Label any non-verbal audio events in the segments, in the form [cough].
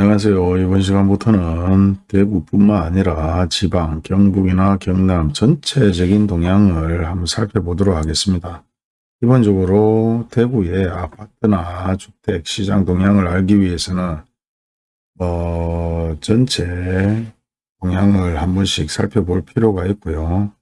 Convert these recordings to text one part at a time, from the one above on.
안녕하세요. 이번 시간부터는 대구뿐만 아니라 지방, 경북이나 경남 전체적인 동향을 한번 살펴보도록 하겠습니다. 기본적으로 대구의 아파트나 주택 시장 동향을 알기 위해서는 어, 전체 동향을 한 번씩 살펴볼 필요가 있고요.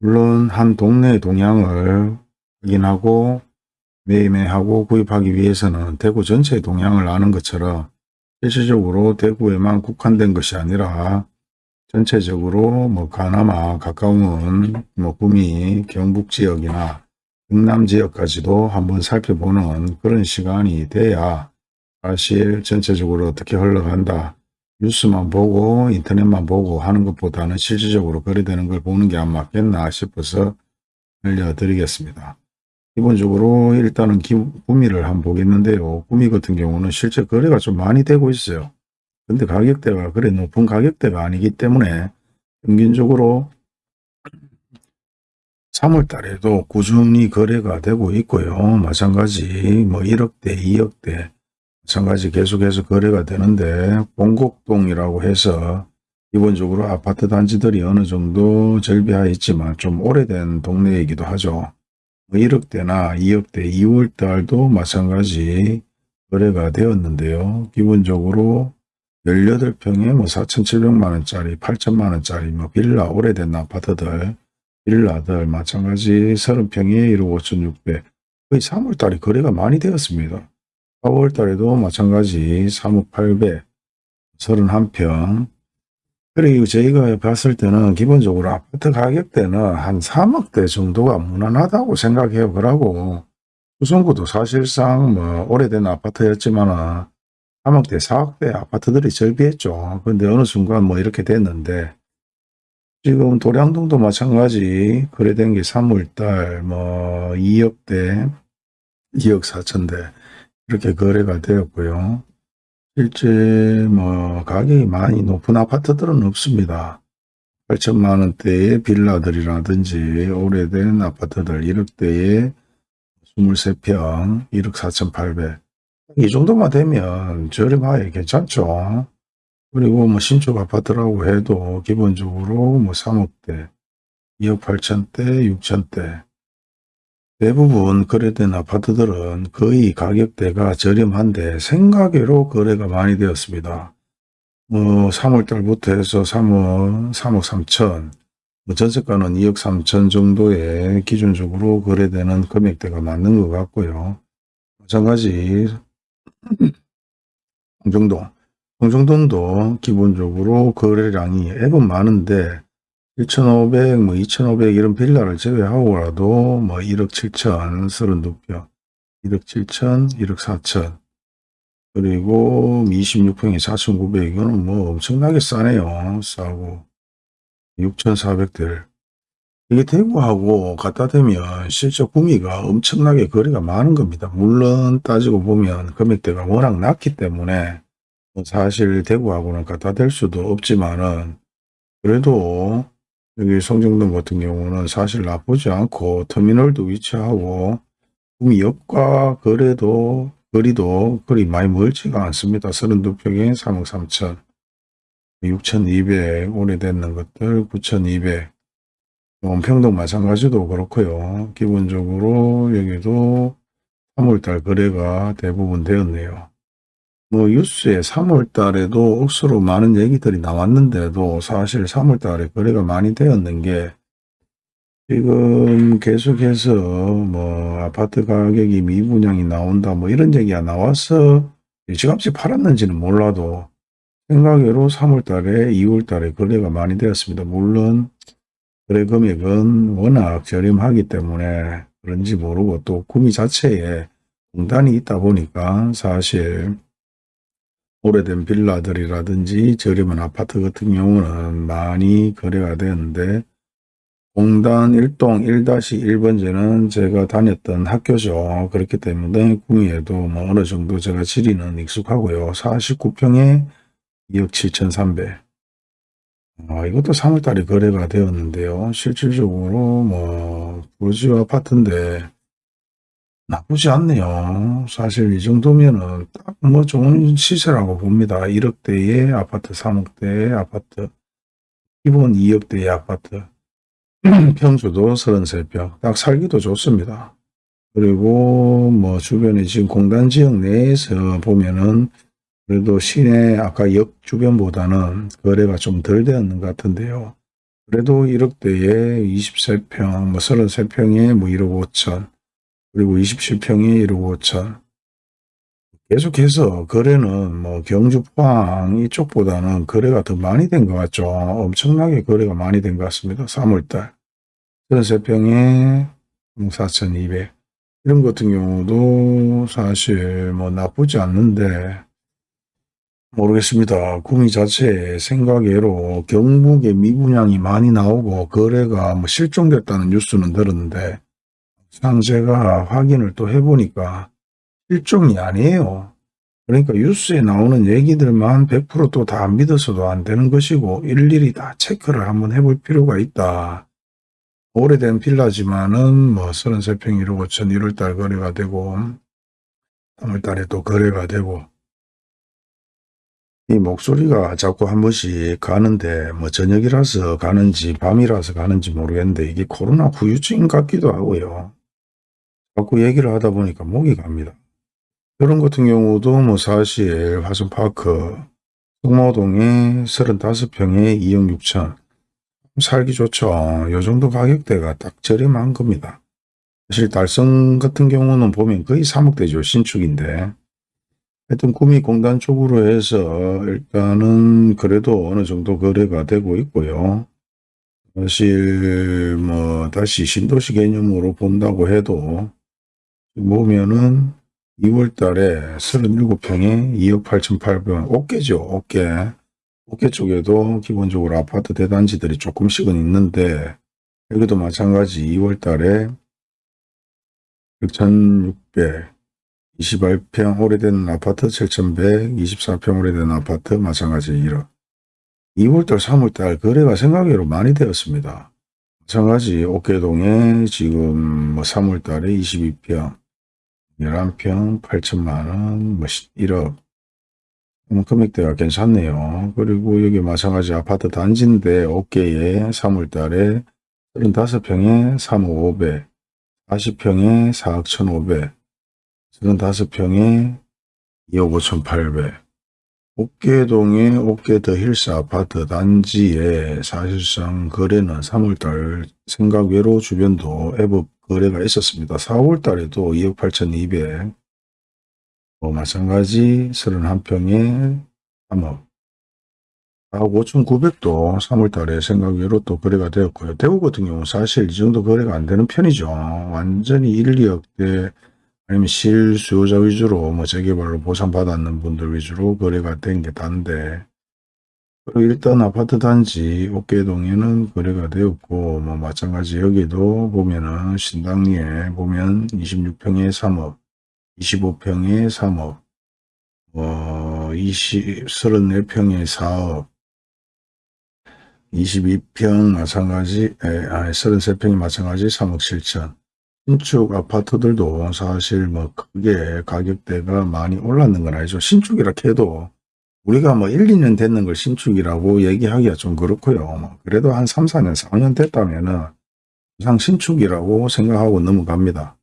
물론 한 동네의 동향을 확인하고 매매하고 구입하기 위해서는 대구 전체의 동향을 아는 것처럼 실질적으로 대구에만 국한된 것이 아니라 전체적으로 뭐 가나마 가까운 뭐 구미 경북 지역이나 경남 지역까지도 한번 살펴보는 그런 시간이 돼야 사실 전체적으로 어떻게 흘러간다 뉴스만 보고 인터넷만 보고 하는 것보다는 실질적으로 거래되는 걸 보는 게 안 맞겠나 싶어서 알려드리겠습니다. 기본적으로 일단은 구미를 한번 보겠는데요. 구미 같은 경우는 실제 거래가 좀 많이 되고 있어요. 근데 가격대가 그래 높은 가격대가 아니기 때문에 평균적으로 3월 달에도 꾸준히 거래가 되고 있고요. 마찬가지 뭐 1억대, 2억대 마찬가지 계속해서 거래가 되는데 봉곡동이라고 해서 기본적으로 아파트 단지들이 어느 정도 절비하여 있지만 좀 오래된 동네이기도 하죠. 1억대나 뭐 2억대 2월달도 마찬가지 거래가 되었는데요. 기본적으로 18평에 뭐 4,700만원짜리, 8천만원짜리 뭐 빌라 오래된 아파트들, 빌라들 마찬가지 30평에 1억 5,600 거의 3월달에 거래가 많이 되었습니다. 4월달에도 마찬가지 3억 800 31평 그리고 저희가 봤을 때는 기본적으로 아파트 가격대는 한 3억대 정도가 무난하다고 생각해요. 그러고 수성구도 사실상 뭐 오래된 아파트였지만 3억대, 4억대 아파트들이 절비했죠. 근데 어느 순간 뭐 이렇게 됐는데 지금 도량동도 마찬가지 거래된 게 3월달 뭐 2억대, 2억 4천대 이렇게 거래가 되었고요. 실제 뭐 가격이 많이 높은 아파트들은 없습니다. 8천만 원대의 빌라들이라든지 오래된 아파트들 1억대에 23평 1억 4천8백이 정도만 되면 저렴하게 괜찮죠. 그리고 뭐 신축 아파트라고 해도 기본적으로 뭐 3억대 2억 8천대 6천대 대부분 거래된 아파트들은 거의 가격대가 저렴한데 생가계로 거래가 많이 되었습니다. 뭐 3월달부터 해서 3억, 3억 3천, 뭐 전세가는 2억 3천 정도의 기준적으로 거래되는 금액대가 맞는 것 같고요. 마찬가지 [clears throat] 홍정동, 홍정동도 기본적으로 거래량이 앱은 많은데 1,500, 뭐 2,500 이런 빌라를 제외하고라도 뭐 1억 7천 32평, 1억 7천, 1억 4천 그리고 26평에 4,900 이거는 뭐 엄청나게 싸네요. 싸고 6,400들 이게 대구하고 갖다 대면 실제 구미가 엄청나게 거리가 많은 겁니다. 물론 따지고 보면 금액대가 워낙 낮기 때문에 뭐 사실 대구하고는 갖다 댈 수도 없지만은 그래도 여기 성정동 같은 경우는 사실 나쁘지 않고 터미널도 위치하고 구미역과 거래도 거리도 거리 많이 멀지가 않습니다. 32평에 3억 3천 6,200 오래됐는 것들 9,200 원평동 마찬가지도 그렇고요. 기본적으로 여기도 3월달 거래가 대부분 되었네요. 뭐 뉴스에 3월 달에도 억수로 많은 얘기들이 나왔는데도 사실 3월 달에 거래가 많이 되었는 게 지금 계속해서 뭐 아파트 가격이 미분양이 나온다 뭐 이런 얘기가 나와서 일찌감치 팔았는지는 몰라도 생각외로 3월 달에 2월 달에 거래가 많이 되었습니다. 물론 거래 금액은 워낙 저렴하기 때문에 그런지 모르고 또 구미 자체에 공단이 있다 보니까 사실 오래된 빌라들이라든지 저렴한 아파트 같은 경우는 많이 거래가 되는데 공단 1동 1-1번지는 제가 다녔던 학교죠. 그렇기 때문에 구미에도 뭐 어느 정도 제가 지리는 익숙하고요. 49평에 2억 7천3백 아, 이것도 3월달에 거래가 되었는데요. 실질적으로 뭐 부르지오 아파트인데 나쁘지 않네요. 사실 이 정도면은 딱 뭐 좋은 시세라고 봅니다. 1억대의 아파트, 3억대의 아파트, 기본 2억대의 아파트, [clears throat] 평수도 33평, 딱 살기도 좋습니다. 그리고 뭐 주변에 지금 공단 지역 내에서 보면은 그래도 시내 아까 역 주변보다는 거래가 좀 덜 되었는 것 같은데요. 그래도 1억대에 23평, 뭐 33평에 뭐 1억 5천, 그리고 27평에 1억 5천. 계속해서 거래는 뭐 경주 포항 이쪽보다는 거래가 더 많이 된 것 같죠. 엄청나게 거래가 많이 된 것 같습니다. 3월달. 33평에 4,200. 이런 것 같은 경우도 사실 뭐 나쁘지 않는데 모르겠습니다. 구미 자체 생각외로 경북에 미분양이 많이 나오고 거래가 뭐 실종됐다는 뉴스는 들었는데 상제가 확인을 또 해보니까 실종이 아니에요. 그러니까 뉴스에 나오는 얘기들만 100%또 다 믿어서도 안 되는 것이고 일일이 다 체크를 한번 해볼 필요가 있다. 오래된 빌라지만은 뭐 33평 1억 5천 1월달 거래가 되고 3월달에 또 거래가 되고 이 목소리가 자꾸 한 번씩 가는데 뭐 저녁이라서 가는지 밤이라서 가는지 모르겠는데 이게 코로나 후유증 같기도 하고요. 자꾸 얘기를 하다 보니까 목이 갑니다. 이런 같은 경우도 뭐 사실 화성파크 성모동에 35평에 2억 6천 살기 좋죠. 요 정도 가격대가 딱 저렴한 겁니다. 사실 달성 같은 경우는 보면 거의 3억대죠. 신축인데 하여튼 구미공단 쪽으로 해서 일단은 그래도 어느 정도 거래가 되고 있고요. 사실 뭐 다시 신도시 개념으로 본다고 해도 보면은 2월 달에 37평에 2억 8,800원 어깨죠 어깨 어깨 쪽에도 기본적으로 아파트 대단지들이 조금씩은 있는데 여기도 마찬가지 2월 달에 6,600 28평 오래된 아파트 7,100, 24평 오래된 아파트 마찬가지 1억. 2월달, 3월달 거래가 생각외로 많이 되었습니다. 마찬가지 옥계동에 지금 뭐 3월달에 22평, 11평, 8천만원, 뭐 1억. 금액대가 괜찮네요. 그리고 여기 마찬가지 아파트 단지인데 옥계에 3월달에 35평에 3억 5백, 40평에 4억 1,500, 35평에 2억 5,800 옥계동의 옥계 더 힐스 아파트 단지에 사실상 거래는 3월달 생각 외로 주변도 애법 거래가 있었습니다. 4월 달에도 2억 8,200뭐 마찬가지 31평에 3억 4억 5,900도 3월 달에 생각외로 또 거래가 되었고요. 대구 같은 경우 사실 이 정도 거래가 안 되는 편이죠. 완전히 1, 2억대 아니면 실수요자 위주로 뭐 재개발로 보상받았는 분들 위주로 거래가 된게 단데 일단 아파트 단지 옥계동에는 거래가 되었고 뭐 마찬가지 여기도 보면은 신당리에 보면 26평에 3억 25평에 3억 뭐 20, 34평에 4억 22평 마찬가지 에, 아니 33평이 마찬가지 3억 7천 신축 아파트들도 사실 뭐 크게 가격대가 많이 올랐는 건 아니죠. 신축이라 해도 우리가 뭐 1, 2년 됐는 걸 신축이라고 얘기하기가 좀 그렇고요. 뭐 그래도 한 3, 4년, 4년 됐다면은 이상 신축이라고 생각하고 넘어갑니다.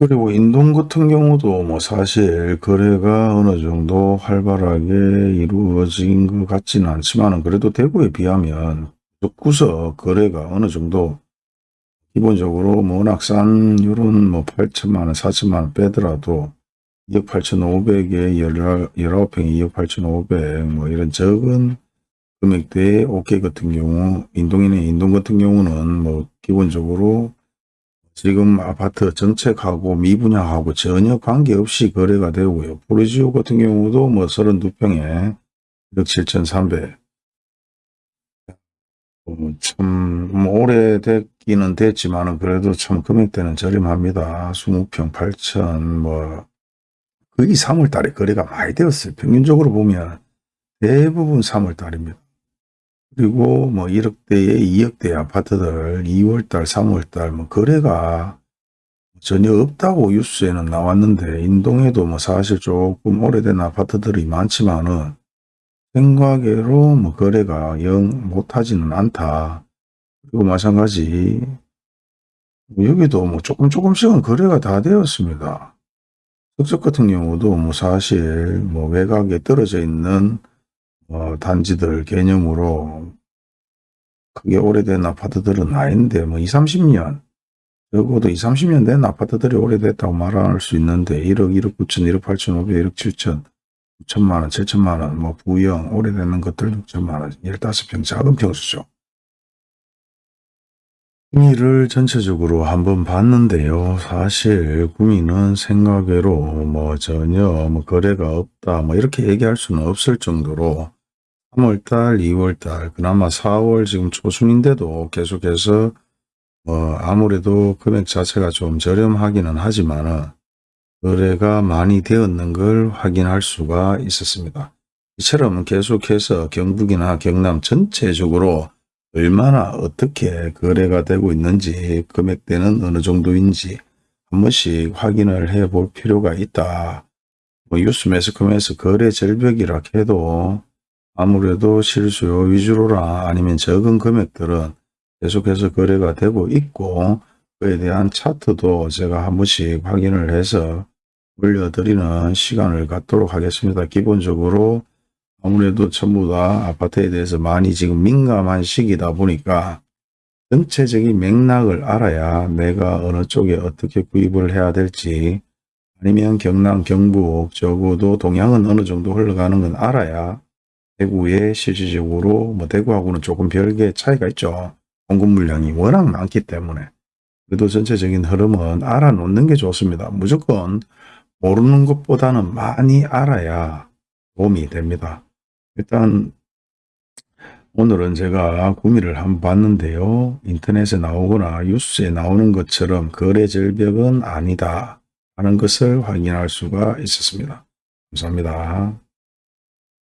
그리고 인동 같은 경우도 뭐 사실 거래가 어느 정도 활발하게 이루어진 것 같지는 않지만 그래도 대구에 비하면 구석 거래가 어느 정도 기본적으로 뭐 요런 뭐 8천만원, 4천만원 빼더라도 2억 8천5백에 19평에 2억 8천5백뭐 이런 적은 금액대의 OK 같은 경우 인동이네 인동 같은 경우는 뭐 기본적으로 지금 아파트 정책하고 미분양하고 전혀 관계없이 거래가 되고요. 포르지오 같은 경우도 뭐 32평에 1억 7천3백 어, 참뭐 오래됐기는 됐지만 그래도 참 금액대는 저렴합니다. 20평 8천 뭐 거의 3월 달에 거래가 많이 되었어요. 평균적으로 보면 대부분 3월 달입니다. 그리고 뭐 1억대에 2억대 아파트들 2월 달, 3월 달 뭐 거래가 전혀 없다고 뉴스에는 나왔는데 인동에도 뭐 사실 조금 오래된 아파트들이 많지만은 생각외로 뭐 거래가 영 못하지는 않다. 그리고 마찬가지 여기도 뭐 조금 조금씩은 거래가 다 되었습니다. 석적 같은 경우도 뭐 사실 뭐 외곽에 떨어져 있는 어 단지들 개념으로 크게 오래된 아파트들은 아닌데 뭐 20, 30년 적어도 20, 30년 된 아파트들이 오래됐다고 말할 수 있는데 1억, 1억 9천, 1억 8천, 5백, 1억 7천, 9천만 원, 7천만 원, 뭐 부영, 오래되는 것들 6천만 원, 15평 작은 평수죠. 구미를 전체적으로 한번 봤는데요. 사실 구미는 생각외로 뭐 전혀 뭐 거래가 없다 뭐 이렇게 얘기할 수는 없을 정도로 3월달, 2월달, 그나마 4월 지금 초순인데도 계속해서 뭐 아무래도 금액 자체가 좀 저렴하기는 하지만은 거래가 많이 되었는 걸 확인할 수가 있었습니다. 이처럼 계속해서 경북이나 경남 전체적으로 얼마나 어떻게 거래가 되고 있는지 금액대는 어느 정도인지 한 번씩 확인을 해 볼 필요가 있다. 뭐 뉴스 매스컴에서 거래 절벽이라 해도 아무래도 실수요 위주로나 아니면 적은 금액들은 계속해서 거래가 되고 있고 그에 대한 차트도 제가 한 번씩 확인을 해서 올려드리는 시간을 갖도록 하겠습니다. 기본적으로 아무래도 전부 다 아파트에 대해서 많이 지금 민감한 시기다 보니까 전체적인 맥락을 알아야 내가 어느 쪽에 어떻게 구입을 해야 될지 아니면 경남, 경북, 적어도 동향은 어느 정도 흘러가는 건 알아야 대구에 실질적으로 뭐 대구하고는 조금 별개 차이가 있죠. 공급 물량이 워낙 많기 때문에 그래도 전체적인 흐름은 알아놓는 게 좋습니다. 무조건 모르는 것보다는 많이 알아야 도움이 됩니다. 일단 오늘은 제가 구미를 한번 봤는데요. 인터넷에 나오거나 뉴스에 나오는 것처럼 거래 절벽은 아니다 하는 것을 확인할 수가 있었습니다. 감사합니다.